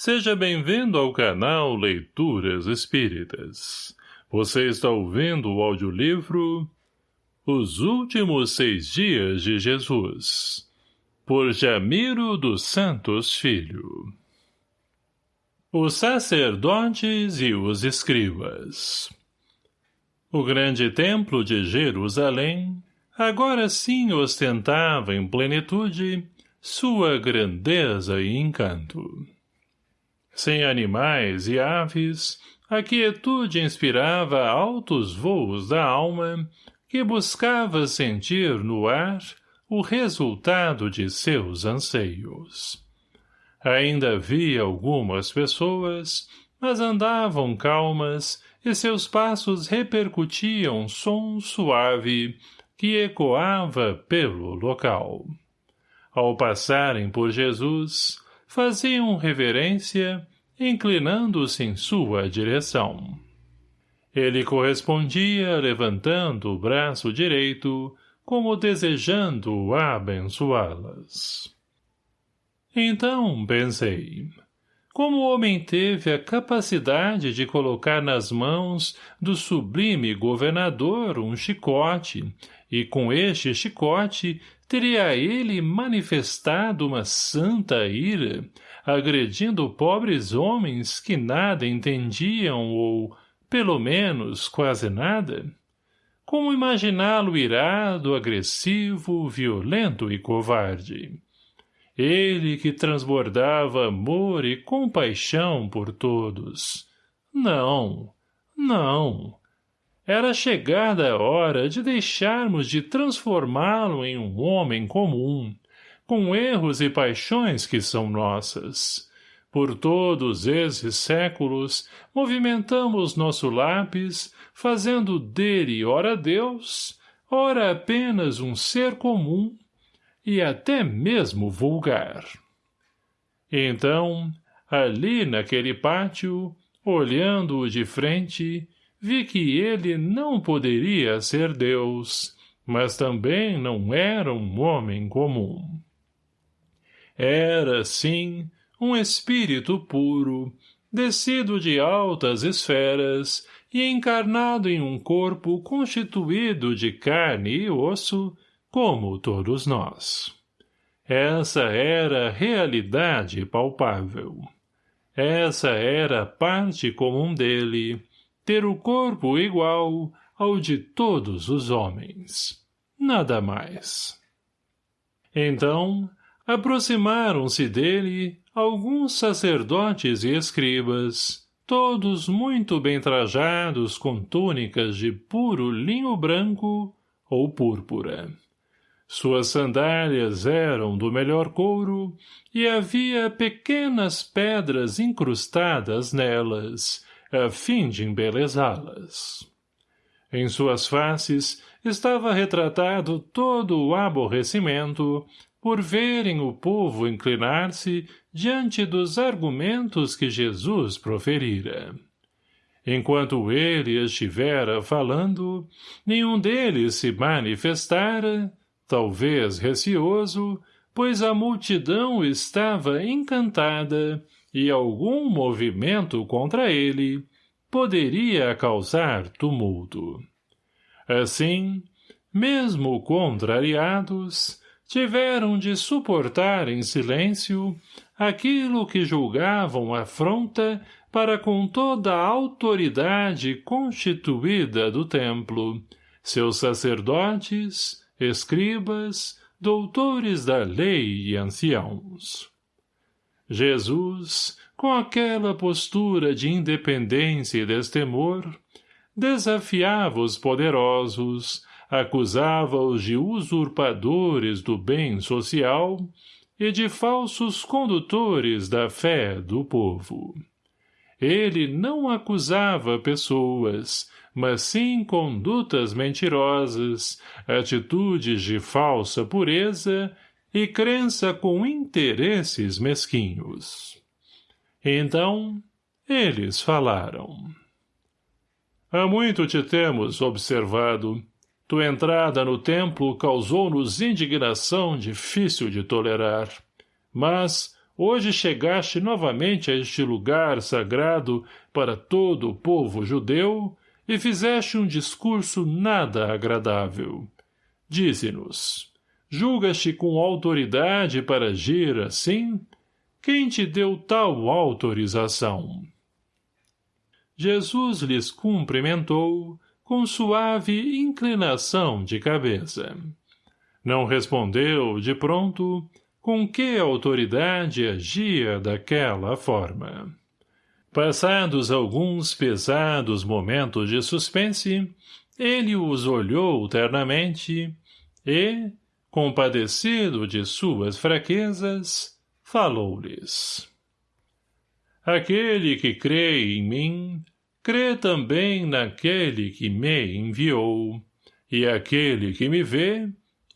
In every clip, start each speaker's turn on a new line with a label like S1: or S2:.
S1: Seja bem-vindo ao canal Leituras Espíritas. Você está ouvindo o audiolivro Os Últimos Seis Dias de Jesus, por Jamiro dos Santos Filho. Os sacerdotes e os escribas O grande templo de Jerusalém agora sim ostentava em plenitude sua grandeza e encanto. Sem animais e aves, a quietude inspirava altos voos da alma que buscava sentir no ar o resultado de seus anseios. Ainda havia algumas pessoas, mas andavam calmas e seus passos repercutiam som suave que ecoava pelo local. Ao passarem por Jesus, faziam reverência, inclinando-se em sua direção. Ele correspondia levantando o braço direito, como desejando abençoá-las. Então, pensei, como o homem teve a capacidade de colocar nas mãos do sublime governador um chicote, e com este chicote teria ele manifestado uma santa ira, agredindo pobres homens que nada entendiam ou, pelo menos, quase nada? Como imaginá-lo irado, agressivo, violento e covarde? Ele que transbordava amor e compaixão por todos. Não, não, era chegada a hora de deixarmos de transformá-lo em um homem comum, com erros e paixões que são nossas. Por todos esses séculos, movimentamos nosso lápis, fazendo dele ora Deus, ora apenas um ser comum, e até mesmo vulgar. Então, ali naquele pátio, olhando-o de frente, vi que ele não poderia ser Deus, mas também não era um homem comum. Era, sim, um espírito puro, descido de altas esferas e encarnado em um corpo constituído de carne e osso, como todos nós. Essa era a realidade palpável. Essa era a parte comum dele, ter o corpo igual ao de todos os homens. Nada mais. Então, aproximaram-se dele alguns sacerdotes e escribas, todos muito bem trajados com túnicas de puro linho branco ou púrpura. Suas sandálias eram do melhor couro e havia pequenas pedras incrustadas nelas, a fim de embelezá-las. Em suas faces estava retratado todo o aborrecimento por verem o povo inclinar-se diante dos argumentos que Jesus proferira. Enquanto ele estivera falando, nenhum deles se manifestara, talvez receoso, pois a multidão estava encantada e algum movimento contra ele poderia causar tumulto. Assim, mesmo contrariados, tiveram de suportar em silêncio aquilo que julgavam afronta para com toda a autoridade constituída do templo, seus sacerdotes, escribas, doutores da lei e anciãos. Jesus, com aquela postura de independência e destemor, desafiava os poderosos, acusava-os de usurpadores do bem social e de falsos condutores da fé do povo. Ele não acusava pessoas, mas sim condutas mentirosas, atitudes de falsa pureza e crença com interesses mesquinhos. Então, eles falaram. Há muito te temos observado. Tua entrada no templo causou-nos indignação difícil de tolerar. Mas, hoje chegaste novamente a este lugar sagrado para todo o povo judeu e fizeste um discurso nada agradável. Dize-nos, julgas-te com autoridade para agir assim? Quem te deu tal autorização? Jesus lhes cumprimentou com suave inclinação de cabeça. Não respondeu, de pronto, com que autoridade agia daquela forma. Passados alguns pesados momentos de suspense, ele os olhou ternamente e, compadecido de suas fraquezas, falou-lhes. Aquele que crê em mim, crê também naquele que me enviou, e aquele que me vê,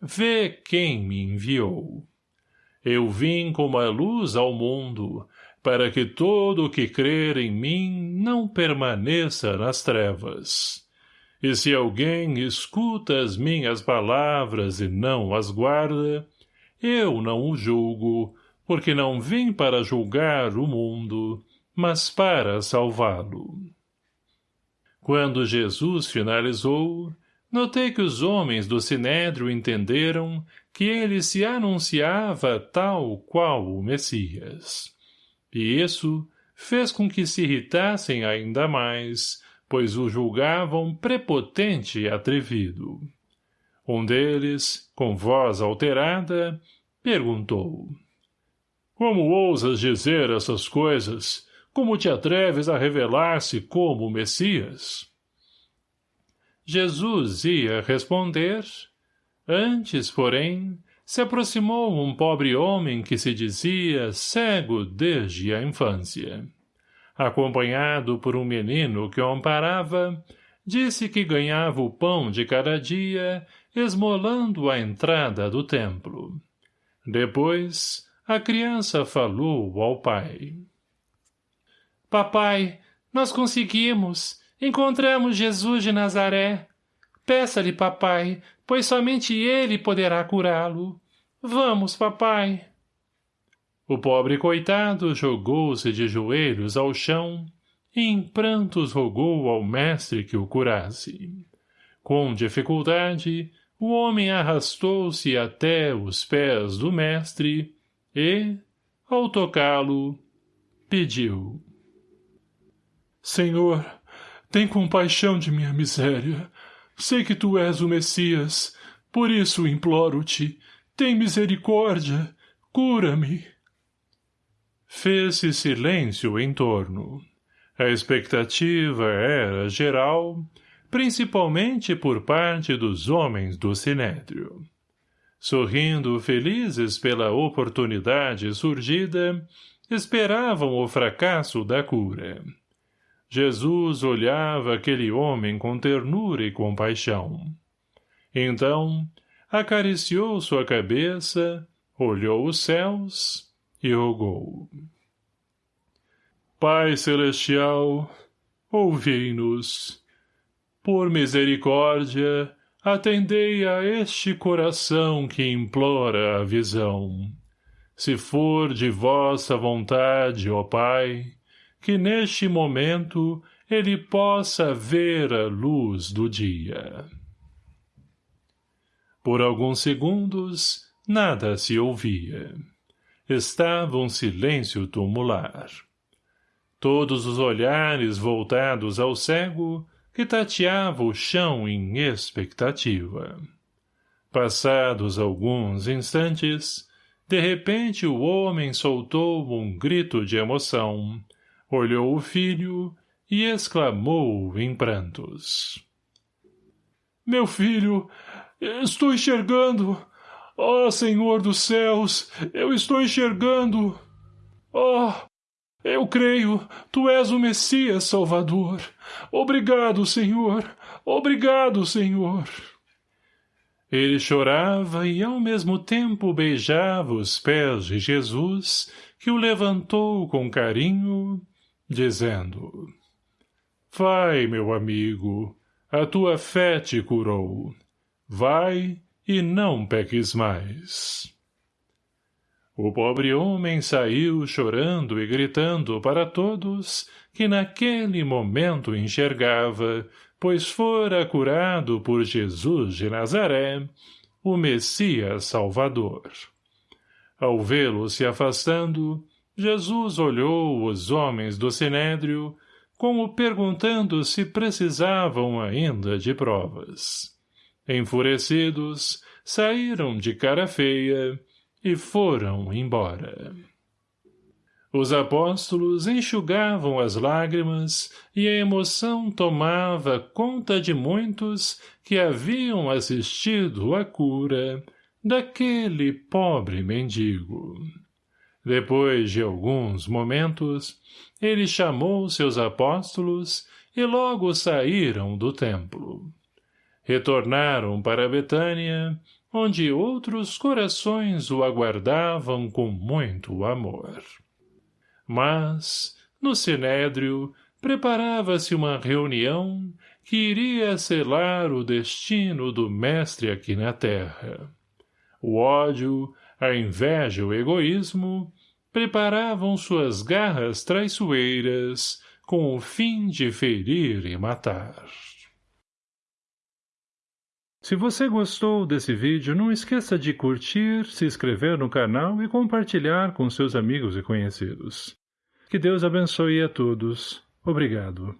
S1: vê quem me enviou. Eu vim como a luz ao mundo, para que todo o que crer em mim não permaneça nas trevas. E se alguém escuta as minhas palavras e não as guarda, eu não o julgo, porque não vim para julgar o mundo, mas para salvá-lo. Quando Jesus finalizou, notei que os homens do Sinédrio entenderam que ele se anunciava tal qual o Messias. E isso fez com que se irritassem ainda mais, pois o julgavam prepotente e atrevido. Um deles, com voz alterada, perguntou. Como ousas dizer essas coisas? Como te atreves a revelar-se como Messias? Jesus ia responder. Antes, porém, se aproximou um pobre homem que se dizia cego desde a infância. Acompanhado por um menino que o amparava, disse que ganhava o pão de cada dia, esmolando a entrada do templo. Depois, a criança falou ao pai. Papai, nós conseguimos. Encontramos Jesus de Nazaré. Peça-lhe, papai, pois somente ele poderá curá-lo. Vamos, papai. O pobre coitado jogou-se de joelhos ao chão e em prantos rogou ao mestre que o curasse. Com dificuldade, o homem arrastou-se até os pés do mestre e, ao tocá-lo, pediu. Senhor, tem compaixão de minha miséria. Sei que tu és o Messias, por isso imploro-te, tem misericórdia, cura-me. Fez-se silêncio em torno. A expectativa era geral, principalmente por parte dos homens do Sinédrio. Sorrindo felizes pela oportunidade surgida, esperavam o fracasso da cura. Jesus olhava aquele homem com ternura e compaixão. Então, acariciou sua cabeça, olhou os céus e rogou. Pai Celestial, ouvi-nos. Por misericórdia, atendei a este coração que implora a visão. Se for de vossa vontade, ó Pai, que neste momento ele possa ver a luz do dia. Por alguns segundos, nada se ouvia. Estava um silêncio tumular. Todos os olhares voltados ao cego que tateava o chão em expectativa. Passados alguns instantes, de repente o homem soltou um grito de emoção, olhou o filho e exclamou em prantos. Meu filho, estou enxergando! Ó oh, Senhor dos céus, eu estou enxergando! Oh, eu creio, tu és o Messias Salvador. Obrigado, Senhor. Obrigado, Senhor. Ele chorava e ao mesmo tempo beijava os pés de Jesus, que o levantou com carinho dizendo Vai, meu amigo, a tua fé te curou. Vai e não peques mais. O pobre homem saiu chorando e gritando para todos que naquele momento enxergava, pois fora curado por Jesus de Nazaré, o Messias Salvador. Ao vê-lo se afastando, Jesus olhou os homens do Sinédrio, como perguntando se precisavam ainda de provas. Enfurecidos, saíram de cara feia e foram embora. Os apóstolos enxugavam as lágrimas e a emoção tomava conta de muitos que haviam assistido à cura daquele pobre mendigo. Depois de alguns momentos, ele chamou seus apóstolos e logo saíram do templo. Retornaram para Betânia, onde outros corações o aguardavam com muito amor. Mas, no Sinédrio, preparava-se uma reunião que iria selar o destino do mestre aqui na terra. O ódio, a inveja e o egoísmo preparavam suas garras traiçoeiras com o fim de ferir e matar. Se você gostou desse vídeo, não esqueça de curtir, se inscrever no canal e compartilhar com seus amigos e conhecidos. Que Deus abençoe a todos. Obrigado.